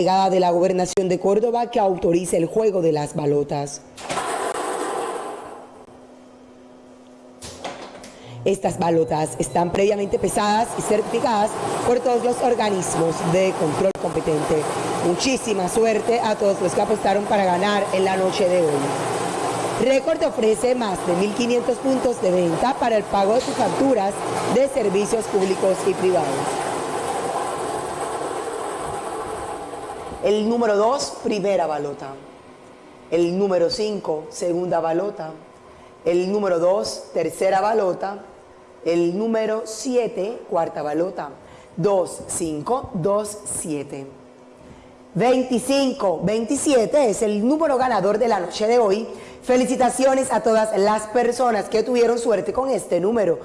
delegada de la Gobernación de Córdoba que autorice el juego de las balotas. Estas balotas están previamente pesadas y certificadas por todos los organismos de control competente. Muchísima suerte a todos los que apostaron para ganar en la noche de hoy. Record ofrece más de 1.500 puntos de venta para el pago de sus facturas de servicios públicos y privados. El número 2, primera balota. El número 5, segunda balota. El número 2, tercera balota. El número 7, cuarta balota. 2, 5, 2, 7. 25, 27 es el número ganador de la noche de hoy. Felicitaciones a todas las personas que tuvieron suerte con este número.